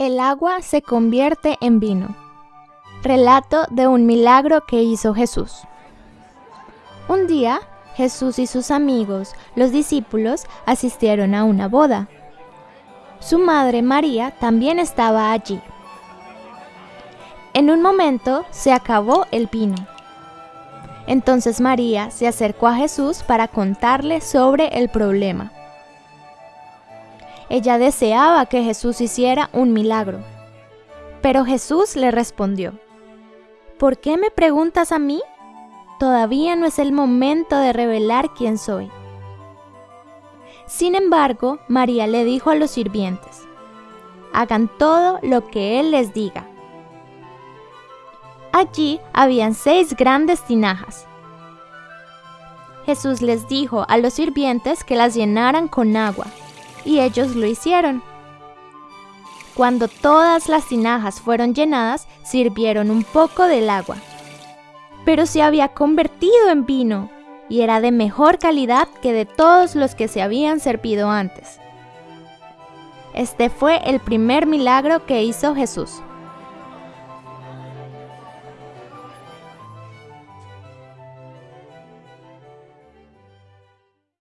El agua se convierte en vino. Relato de un milagro que hizo Jesús. Un día, Jesús y sus amigos, los discípulos, asistieron a una boda. Su madre María también estaba allí. En un momento se acabó el vino. Entonces María se acercó a Jesús para contarle sobre el problema. Ella deseaba que Jesús hiciera un milagro. Pero Jesús le respondió, ¿Por qué me preguntas a mí? Todavía no es el momento de revelar quién soy. Sin embargo, María le dijo a los sirvientes, hagan todo lo que Él les diga. Allí habían seis grandes tinajas. Jesús les dijo a los sirvientes que las llenaran con agua y ellos lo hicieron. Cuando todas las tinajas fueron llenadas, sirvieron un poco del agua. Pero se había convertido en vino y era de mejor calidad que de todos los que se habían servido antes. Este fue el primer milagro que hizo Jesús.